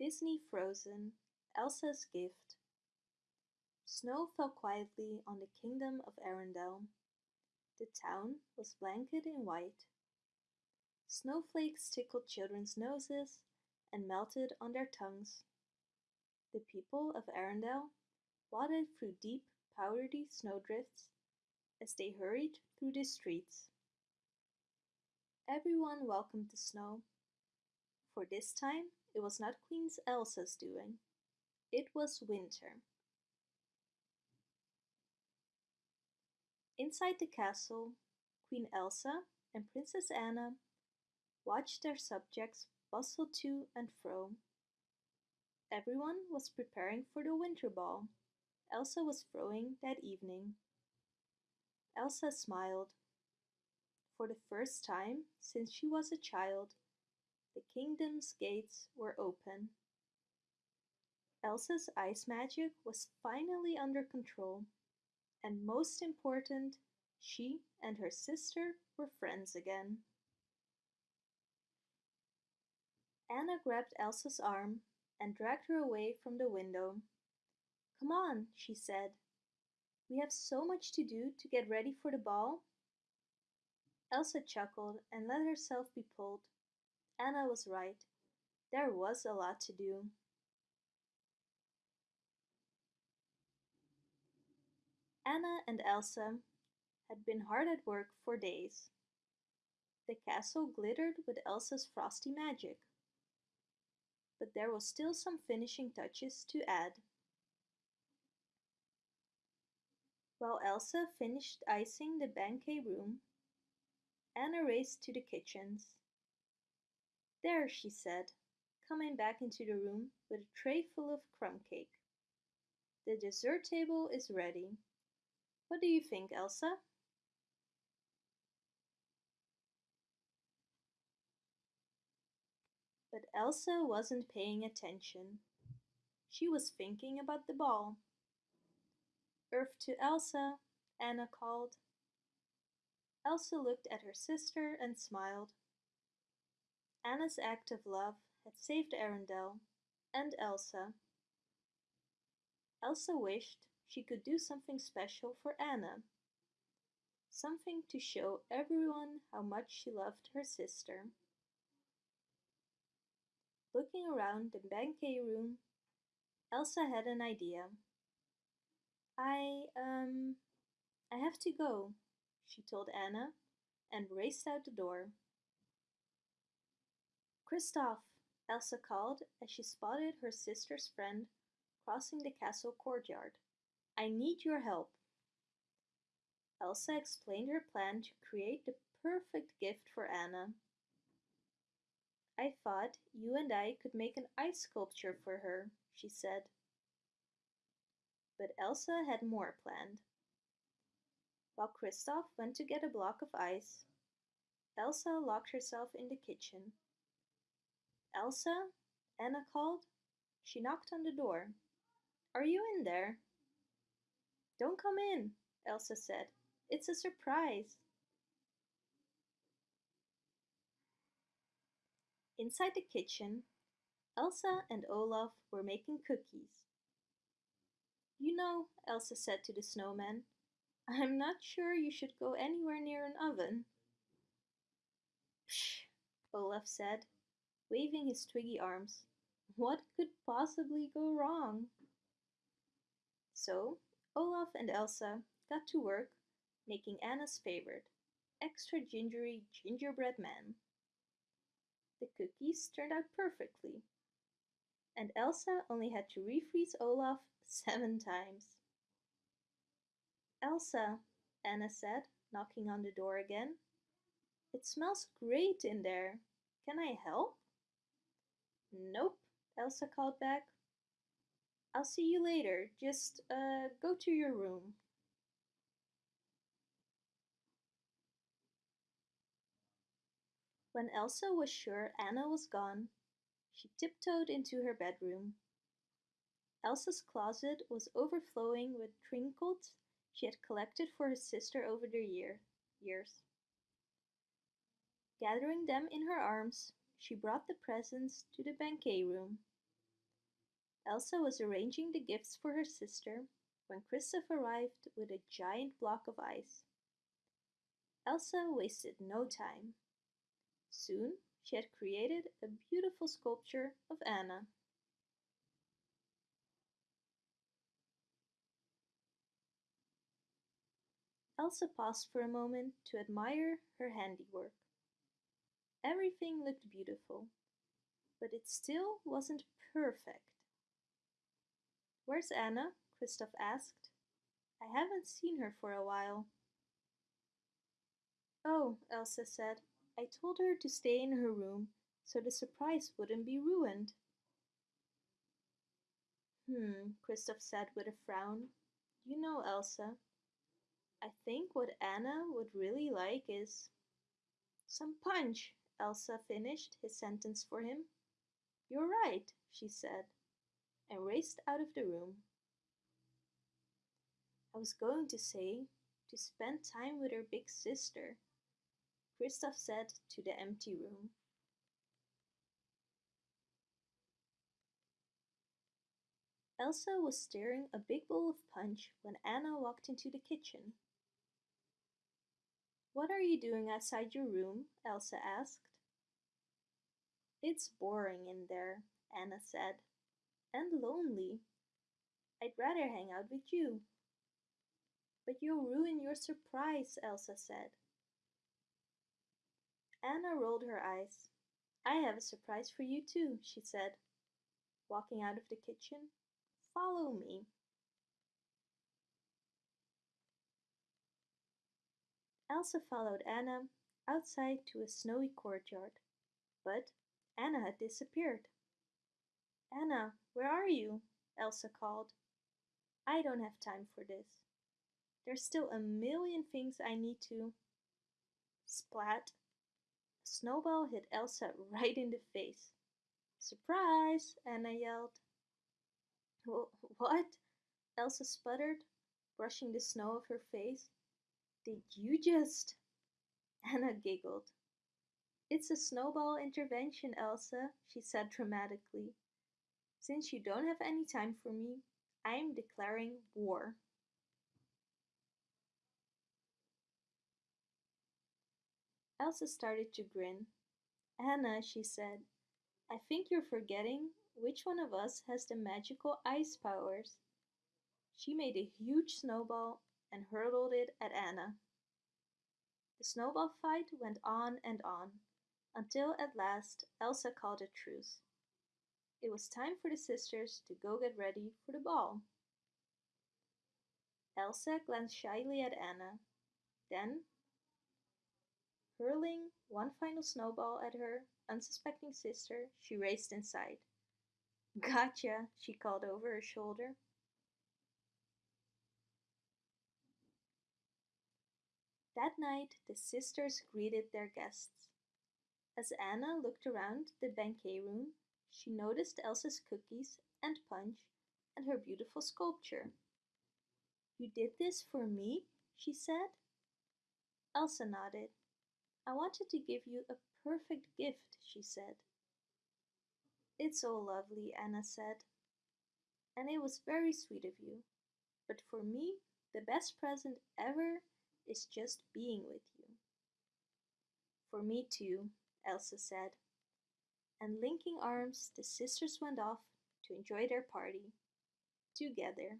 Disney Frozen Elsa's Gift Snow fell quietly on the kingdom of Arendelle. The town was blanketed in white. Snowflakes tickled children's noses and melted on their tongues. The people of Arendelle waded through deep, powdery snowdrifts as they hurried through the streets. Everyone welcomed the snow, for this time it was not Queen Elsa's doing. It was winter. Inside the castle, Queen Elsa and Princess Anna watched their subjects bustle to and fro. Everyone was preparing for the winter ball Elsa was throwing that evening. Elsa smiled. For the first time since she was a child, the kingdom's gates were open. Elsa's ice magic was finally under control, and most important, she and her sister were friends again. Anna grabbed Elsa's arm and dragged her away from the window. Come on, she said. We have so much to do to get ready for the ball. Elsa chuckled and let herself be pulled. Anna was right. There was a lot to do. Anna and Elsa had been hard at work for days. The castle glittered with Elsa's frosty magic. But there was still some finishing touches to add. While Elsa finished icing the banquet room, Anna raced to the kitchens. There, she said, coming back into the room with a tray full of crumb cake. The dessert table is ready. What do you think, Elsa? But Elsa wasn't paying attention. She was thinking about the ball. Earth to Elsa, Anna called. Elsa looked at her sister and smiled. Anna's act of love had saved Arendelle and Elsa. Elsa wished she could do something special for Anna. Something to show everyone how much she loved her sister. Looking around the banquet room, Elsa had an idea. I, um, I have to go, she told Anna and raced out the door. Kristoff, Elsa called as she spotted her sister's friend crossing the castle courtyard. I need your help. Elsa explained her plan to create the perfect gift for Anna. I thought you and I could make an ice sculpture for her, she said but Elsa had more planned. While Kristoff went to get a block of ice, Elsa locked herself in the kitchen. Elsa? Anna called. She knocked on the door. Are you in there? Don't come in, Elsa said. It's a surprise. Inside the kitchen, Elsa and Olaf were making cookies. You know, Elsa said to the snowman, I'm not sure you should go anywhere near an oven. Psh, Olaf said, waving his twiggy arms. What could possibly go wrong? So, Olaf and Elsa got to work making Anna's favorite, extra gingery gingerbread man. The cookies turned out perfectly, and Elsa only had to refreeze Olaf seven times. Elsa, Anna said, knocking on the door again. It smells great in there. Can I help? Nope, Elsa called back. I'll see you later. Just uh, go to your room. When Elsa was sure Anna was gone, she tiptoed into her bedroom. Elsa's closet was overflowing with trinkets she had collected for her sister over the year, years. Gathering them in her arms, she brought the presents to the banquet room. Elsa was arranging the gifts for her sister when Kristoff arrived with a giant block of ice. Elsa wasted no time. Soon she had created a beautiful sculpture of Anna. Elsa paused for a moment to admire her handiwork. Everything looked beautiful, but it still wasn't perfect. Where's Anna? Kristoff asked. I haven't seen her for a while. Oh, Elsa said, I told her to stay in her room so the surprise wouldn't be ruined. Hmm, Kristoff said with a frown. You know, Elsa, I think what Anna would really like is some punch, Elsa finished his sentence for him. You're right, she said, and raced out of the room. I was going to say to spend time with her big sister, Kristoff said to the empty room. Elsa was stirring a big bowl of punch when Anna walked into the kitchen. What are you doing outside your room? Elsa asked. It's boring in there, Anna said, and lonely. I'd rather hang out with you. But you'll ruin your surprise, Elsa said. Anna rolled her eyes. I have a surprise for you too, she said, walking out of the kitchen. Follow me. Elsa followed Anna outside to a snowy courtyard, but Anna had disappeared. Anna, where are you? Elsa called. I don't have time for this. There's still a million things I need to. Splat. A snowball hit Elsa right in the face. Surprise! Anna yelled. What? Elsa sputtered, brushing the snow off her face. Did you just? Anna giggled. It's a snowball intervention, Elsa, she said dramatically. Since you don't have any time for me, I am declaring war. Elsa started to grin. Anna, she said, I think you're forgetting which one of us has the magical ice powers. She made a huge snowball and hurled it at Anna. The snowball fight went on and on, until at last Elsa called a truce. It was time for the sisters to go get ready for the ball. Elsa glanced shyly at Anna. Then, hurling one final snowball at her unsuspecting sister, she raced inside. Gotcha, she called over her shoulder. That night, the sisters greeted their guests. As Anna looked around the banquet room, she noticed Elsa's cookies and punch and her beautiful sculpture. You did this for me? she said. Elsa nodded. I wanted to give you a perfect gift, she said. It's so lovely, Anna said. And it was very sweet of you. But for me, the best present ever is just being with you. For me too, Elsa said. And linking arms, the sisters went off to enjoy their party together.